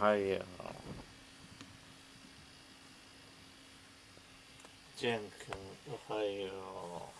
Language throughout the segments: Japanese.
おはよう。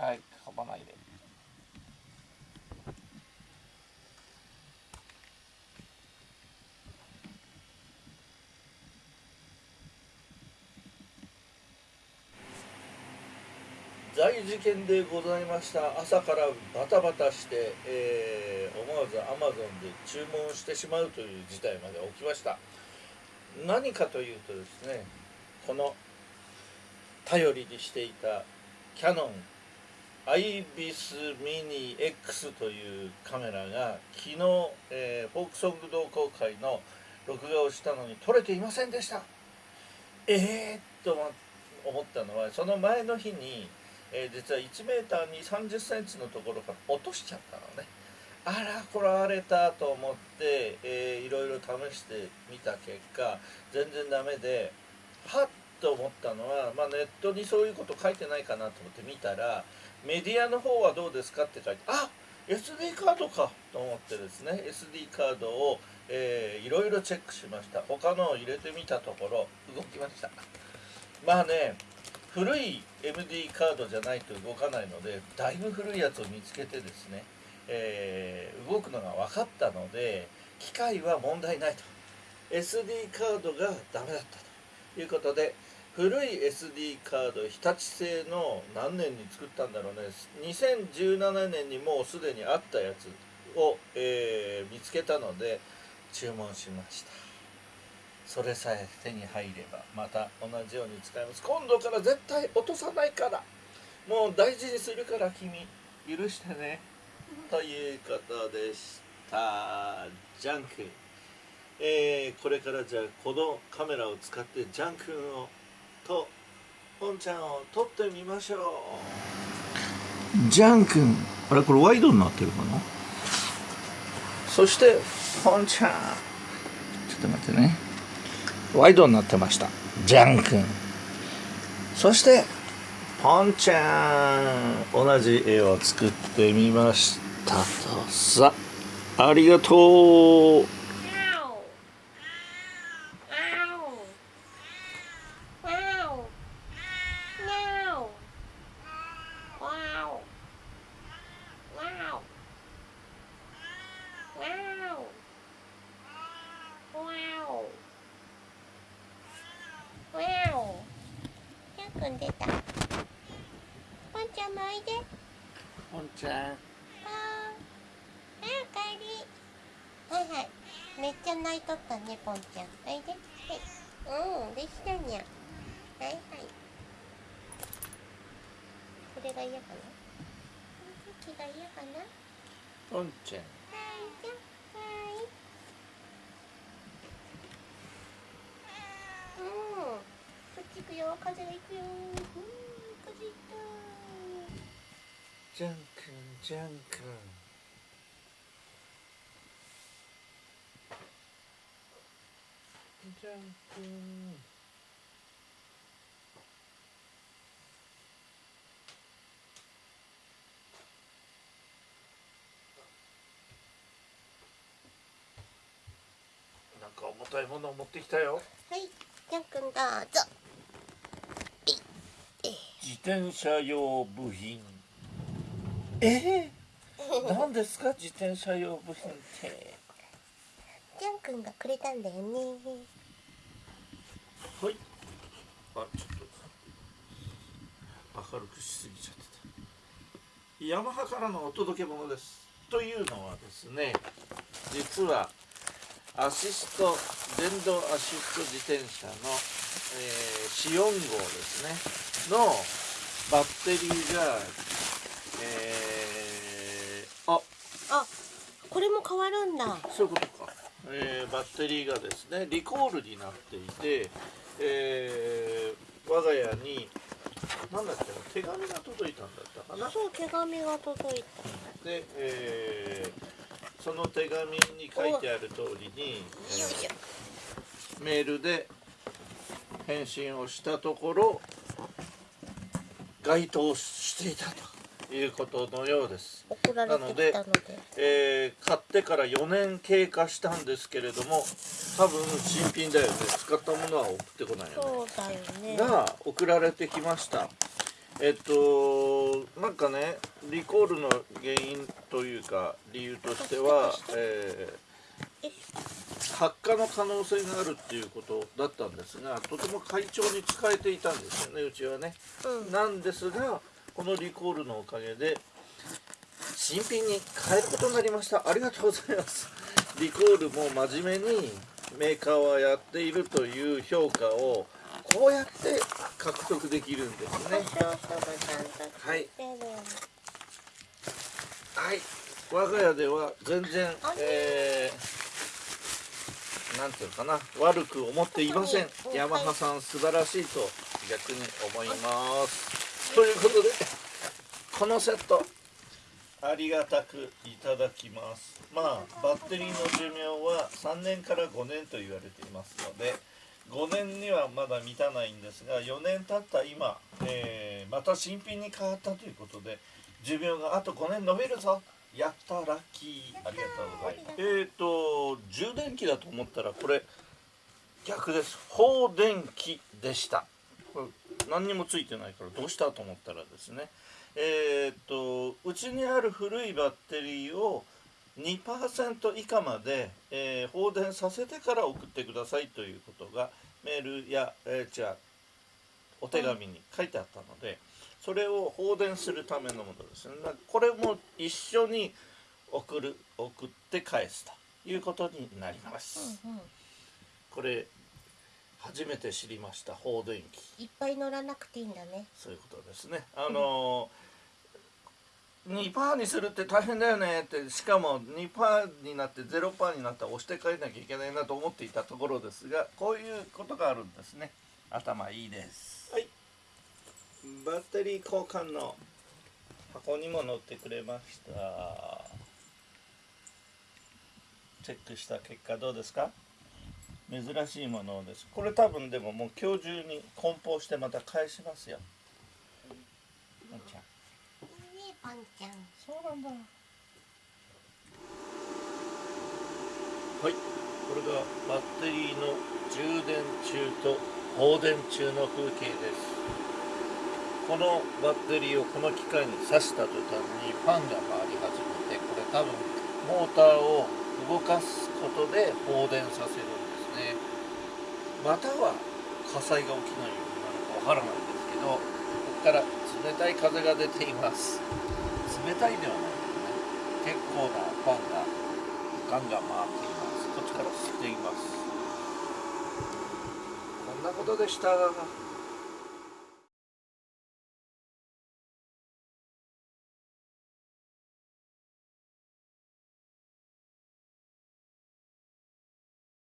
はいかばないで。大事件でございました。朝からバタバタして、えー、思わずアマゾンで注文してしまうという事態まで起きました。何かというとですねこの頼りにしていたキャノンアイビスミニ X というカメラが昨日、えー、フォークソング同好会の録画をしたのに撮れていませんでした。ええー、と思ったのはその前の日に、えー、実は 1m に3 0センチのところから落としちゃったのね。あらこられたと思って、えー、いろいろ試してみた結果全然ダメではっと思ったのは、まあ、ネットにそういうこと書いてないかなと思って見たらメディアの方はどうですかって書いてあ SD カードかと思ってですね SD カードを、えー、いろいろチェックしました。他のを入れてみたところ動きました。まあね古い MD カードじゃないと動かないのでだいぶ古いやつを見つけてですね、えー、動くのが分かったので機械は問題ないと。SD カードがダメだったということで古い SD カード日立製の何年に作ったんだろうね。2017年にもうすでにあったやつを、えー、見つけたので注文しました。それさえ手に入ればまた同じように使います。今度から絶対落とさないから。もう大事にするから君許してね。ということでした。ジャンクえー、これからじゃあこのカメラを使ってジャン君をとポンちゃんを撮ってみましょう。ジャン君。あれこれワイドになってるかな？そしてポンちゃん。ちょっと待ってね。ワイドになってました。ジャン君。そしてポンちゃん。同じ絵を作ってみましたと。さありがとうん出た。ポンちゃんもおいで。ポンちゃん。ああおかえり。はいはい。めっちゃ泣いとったねポンちゃん。おいで。はい。うんできたにゃはいはい。これが嫌かな？気が嫌かな？ポンちゃん。はいよ。風がいくよ。風いった。ジャン君ジャン君。ジャン君。なんか重たいものを持ってきたよ。はい。ジャン君どうぞ。自転車用部品。え？ー、何ですか？自転車用部品って。じゃんくんがくれたんだよね。はい。あちょっと明るくしすぎちゃってた。ヤマハからのお届け物です。というのはですね実はアシスト電動アシスト自転車の、えー、4 4号ですね。のバッテリーがえー、あ。あこれも変わるんだ。そういうことか、えーバッテリーがですねリコールになっていて、えー我が家に何だっけな手紙が届いたんだったかな。そう手紙が届いで、えーその手紙に書いてある通りに、えーメールで返信をしたところ該当していたということのようです。ょ送られてきたので。えー買ってから4年経過したんですけれども多分新品だよね。使ったものは送ってこないよね。そうだよね。が送られてきました。えっとなんかねリコールの原因というか理由としては、ええー発火の可能性があるっていうことだったんですがとても快調に使えていたんですよねうちはね。うん。なんですがこのリコールのおかげで新品に変えることになりました。ありがとうございます。リコールも真面目にメーカーはやっているという評価をこうやって獲得できるんですね。はい。はい。我が家では全然えー、なんていうかな。悪く思っていません。ヤマハさん素晴らしいと逆に思います。ということでこのセット。ありがたくいただきます。まあバッテリーの寿命は3年から5年と言われていますので5年にはまだ満たないんですが4年経った今、えーまた新品に変わったということで寿命があと5年延びるぞ。やったラッキーありがとうございます。えっ、と充電器だと思ったらこれ逆です。放電器でした。これ何にもついてないからどうしたと思ったらですね。えっ、とうちにある古いバッテリーを2%以下まで、えー放電させてから送ってくださいということがメールや、えーじゃあお手紙に書いてあったので、それを放電するためのものです。ねこれも一緒に送る送って返すということになります、うんうん。これ初めて知りました放電機。いっぱい乗らなくていいんだね。そういうことですね。あの2パーにするって大変だよねってしかも2パーになって0パーになったら押して帰らなきゃいけないなと思っていたところですがこういうことがあるんですね。頭いいです。はいバッテリー交換の箱にも載ってくれました。チェックした結果どうですか？珍しいものです。これ多分でももう今日中に梱包してまた返しますよ。のんちゃん。パンちゃん。そうなんだ。はい。これがバッテリーの充電中と放電中の風景ですこのバッテリーをこの機械に挿した途端にファンが回り始めてこれ多分モーターを動かすことで放電させるんですね。または火災が起きないようになるかわからないんですけどここから冷たい風が出ています。冷たいではないですね。結構なファンがガンガン回っています。こっちから吸っています。こんなことでした。